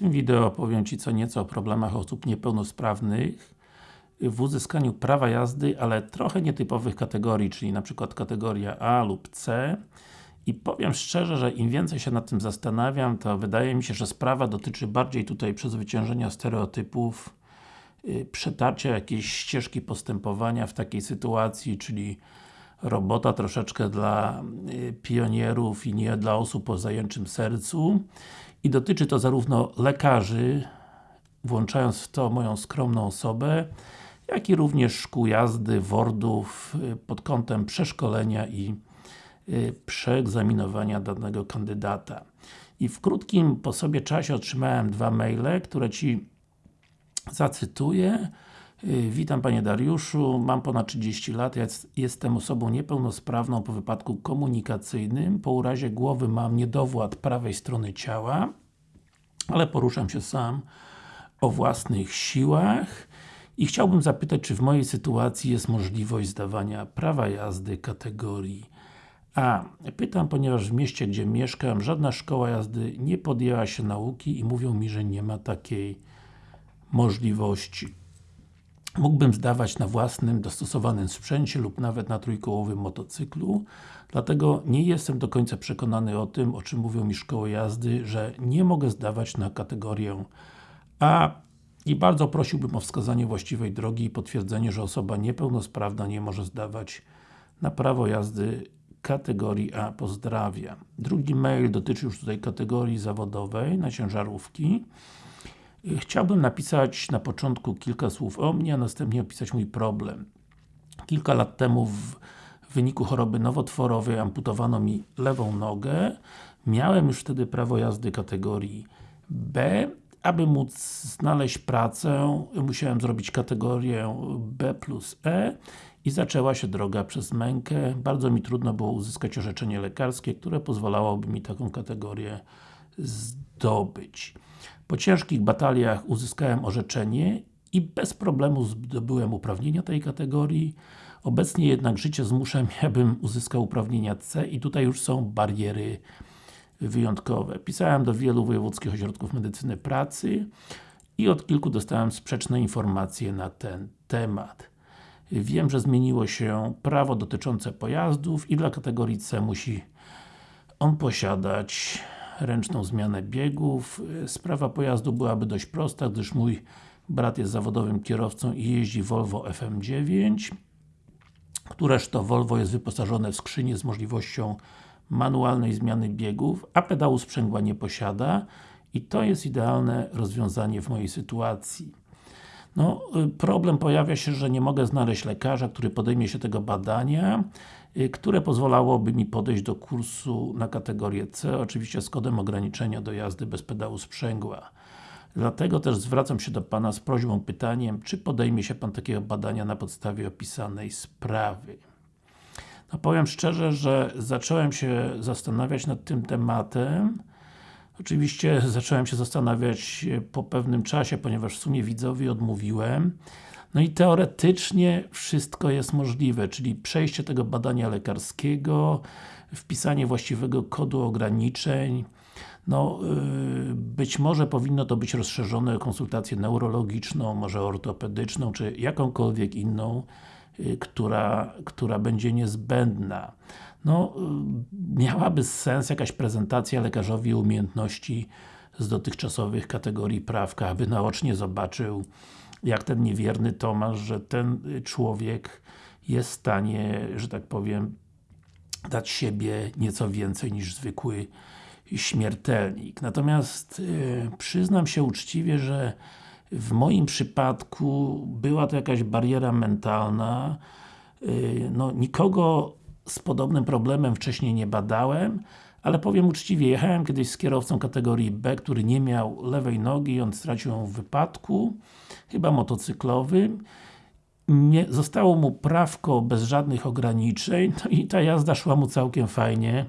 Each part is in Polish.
tym wideo powiem Ci co nieco o problemach osób niepełnosprawnych. W uzyskaniu prawa jazdy, ale trochę nietypowych kategorii, czyli na przykład kategoria A lub C. I powiem szczerze, że im więcej się nad tym zastanawiam, to wydaje mi się, że sprawa dotyczy bardziej tutaj przezwyciężenia stereotypów, yy, przetarcia jakiejś ścieżki postępowania w takiej sytuacji, czyli robota troszeczkę dla y, pionierów i nie dla osób o zajęczym sercu i dotyczy to zarówno lekarzy, włączając w to moją skromną osobę, jak i również szkół jazdy, wordów y, pod kątem przeszkolenia i y, przeegzaminowania danego kandydata. I w krótkim po sobie czasie otrzymałem dwa maile, które Ci zacytuję. Y, witam Panie Dariuszu, mam ponad 30 lat, jestem osobą niepełnosprawną po wypadku komunikacyjnym, po urazie głowy mam niedowład prawej strony ciała, ale poruszam się sam o własnych siłach i chciałbym zapytać, czy w mojej sytuacji jest możliwość zdawania prawa jazdy kategorii A. Pytam, ponieważ w mieście, gdzie mieszkam, żadna szkoła jazdy nie podjęła się nauki i mówią mi, że nie ma takiej możliwości. Mógłbym zdawać na własnym, dostosowanym sprzęcie lub nawet na trójkołowym motocyklu, dlatego nie jestem do końca przekonany o tym, o czym mówią mi szkoły jazdy, że nie mogę zdawać na kategorię A i bardzo prosiłbym o wskazanie właściwej drogi i potwierdzenie, że osoba niepełnosprawna nie może zdawać na prawo jazdy kategorii A. Pozdrawiam. Drugi mail dotyczy już tutaj kategorii zawodowej na ciężarówki. Chciałbym napisać na początku kilka słów o mnie, a następnie opisać mój problem. Kilka lat temu w wyniku choroby nowotworowej amputowano mi lewą nogę. Miałem już wtedy prawo jazdy kategorii B. Aby móc znaleźć pracę, musiałem zrobić kategorię B plus E i zaczęła się droga przez mękę. Bardzo mi trudno było uzyskać orzeczenie lekarskie, które pozwalałoby mi taką kategorię zdobyć. Po ciężkich bataliach uzyskałem orzeczenie i bez problemu zdobyłem uprawnienia tej kategorii. Obecnie jednak życie zmusza mnie, abym uzyskał uprawnienia C i tutaj już są bariery wyjątkowe. Pisałem do wielu wojewódzkich ośrodków medycyny pracy i od kilku dostałem sprzeczne informacje na ten temat. Wiem, że zmieniło się prawo dotyczące pojazdów i dla kategorii C musi on posiadać ręczną zmianę biegów. Sprawa pojazdu byłaby dość prosta, gdyż mój brat jest zawodowym kierowcą i jeździ Volvo FM9 któreż to Volvo jest wyposażone w skrzynię z możliwością manualnej zmiany biegów, a pedału sprzęgła nie posiada i to jest idealne rozwiązanie w mojej sytuacji. No, problem pojawia się, że nie mogę znaleźć lekarza, który podejmie się tego badania, które pozwalałoby mi podejść do kursu na kategorię C, oczywiście z kodem ograniczenia do jazdy bez pedału sprzęgła. Dlatego też zwracam się do Pana z prośbą, pytaniem, czy podejmie się Pan takiego badania na podstawie opisanej sprawy. No powiem szczerze, że zacząłem się zastanawiać nad tym tematem. Oczywiście zacząłem się zastanawiać po pewnym czasie, ponieważ w sumie widzowi odmówiłem. No i teoretycznie wszystko jest możliwe, czyli przejście tego badania lekarskiego, wpisanie właściwego kodu ograniczeń, no, yy, być może powinno to być rozszerzone o konsultację neurologiczną, może ortopedyczną, czy jakąkolwiek inną, yy, która, która będzie niezbędna. No, yy, miałaby sens jakaś prezentacja lekarzowi umiejętności z dotychczasowych kategorii prawka, aby naocznie zobaczył, jak ten niewierny Tomasz, że ten człowiek jest w stanie, że tak powiem, dać siebie nieco więcej niż zwykły śmiertelnik. Natomiast yy, przyznam się uczciwie, że w moim przypadku była to jakaś bariera mentalna. Yy, no, nikogo z podobnym problemem wcześniej nie badałem, ale powiem uczciwie, jechałem kiedyś z kierowcą kategorii B, który nie miał lewej nogi, on stracił ją w wypadku, chyba motocyklowym. Nie, zostało mu prawko bez żadnych ograniczeń, no i ta jazda szła mu całkiem fajnie.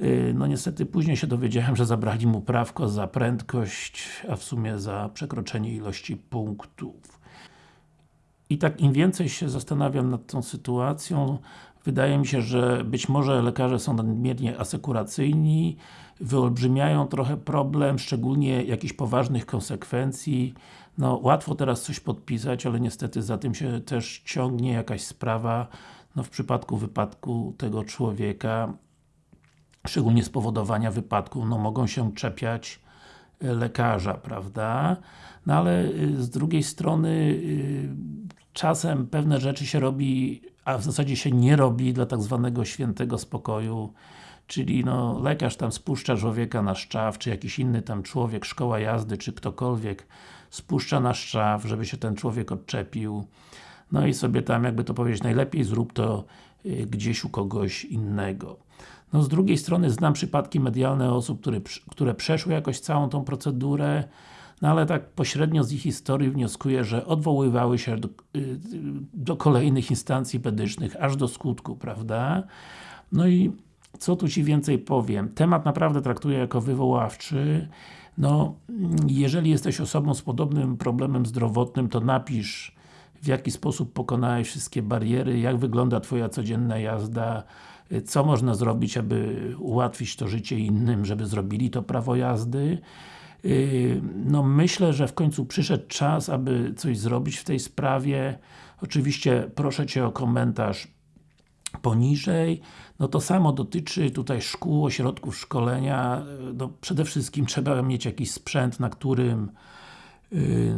Y, no niestety później się dowiedziałem, że zabrali mu prawko za prędkość, a w sumie za przekroczenie ilości punktów. I tak im więcej się zastanawiam nad tą sytuacją, Wydaje mi się, że być może lekarze są nadmiernie asekuracyjni, wyolbrzymiają trochę problem, szczególnie jakichś poważnych konsekwencji. No, łatwo teraz coś podpisać, ale niestety za tym się też ciągnie jakaś sprawa. No, w przypadku wypadku tego człowieka, szczególnie spowodowania wypadku, no mogą się czepiać lekarza, prawda? No ale y, z drugiej strony y, czasem pewne rzeczy się robi, a w zasadzie się nie robi dla tak zwanego świętego spokoju, czyli no, lekarz tam spuszcza człowieka na szczaw, czy jakiś inny tam człowiek, szkoła jazdy, czy ktokolwiek spuszcza na szczaw, żeby się ten człowiek odczepił. No i sobie tam, jakby to powiedzieć, najlepiej zrób to y, gdzieś u kogoś innego. No z drugiej strony znam przypadki medialne osób, które, które przeszły jakoś całą tą procedurę, no ale tak pośrednio z ich historii wnioskuję, że odwoływały się do, y, do kolejnych instancji pedycznych, aż do skutku, prawda? No i co tu Ci więcej powiem? Temat naprawdę traktuję jako wywoławczy. No, jeżeli jesteś osobą z podobnym problemem zdrowotnym, to napisz w jaki sposób pokonałeś wszystkie bariery, jak wygląda Twoja codzienna jazda, co można zrobić, aby ułatwić to życie innym, żeby zrobili to prawo jazdy. Yy, no myślę, że w końcu przyszedł czas, aby coś zrobić w tej sprawie. Oczywiście proszę Cię o komentarz poniżej. No to samo dotyczy tutaj szkół, ośrodków szkolenia. No przede wszystkim trzeba mieć jakiś sprzęt, na którym yy,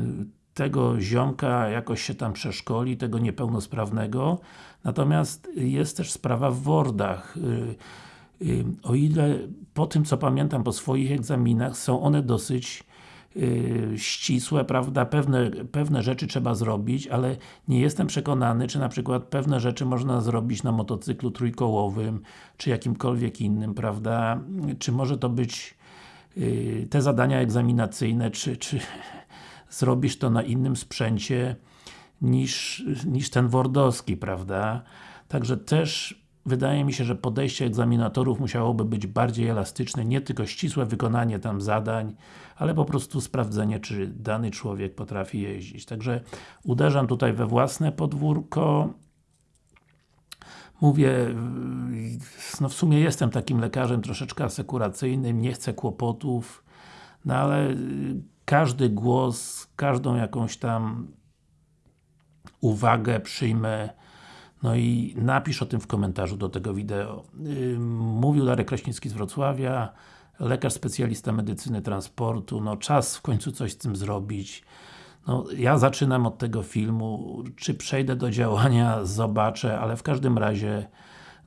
tego ziomka jakoś się tam przeszkoli, tego niepełnosprawnego. Natomiast jest też sprawa w Wordach. Y, y, o ile po tym co pamiętam po swoich egzaminach są one dosyć y, ścisłe, prawda, pewne, pewne rzeczy trzeba zrobić, ale nie jestem przekonany, czy na przykład pewne rzeczy można zrobić na motocyklu trójkołowym, czy jakimkolwiek innym, prawda, czy może to być te zadania egzaminacyjne, czy, czy zrobisz to na innym sprzęcie niż, niż ten wordowski, prawda? Także też wydaje mi się, że podejście egzaminatorów musiałoby być bardziej elastyczne, nie tylko ścisłe wykonanie tam zadań, ale po prostu sprawdzenie, czy dany człowiek potrafi jeździć. Także uderzam tutaj we własne podwórko. Mówię, no w sumie jestem takim lekarzem troszeczkę asekuracyjnym, nie chcę kłopotów, no ale każdy głos, każdą jakąś tam uwagę przyjmę no i napisz o tym w komentarzu do tego wideo. Mówił Darek Kraśnicki z Wrocławia, lekarz specjalista medycyny transportu, no czas w końcu coś z tym zrobić. No, ja zaczynam od tego filmu, czy przejdę do działania, zobaczę, ale w każdym razie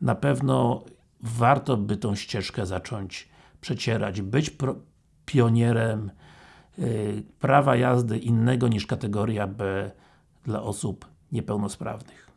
na pewno warto by tą ścieżkę zacząć przecierać, być pionierem yy, prawa jazdy innego niż kategoria B dla osób niepełnosprawnych.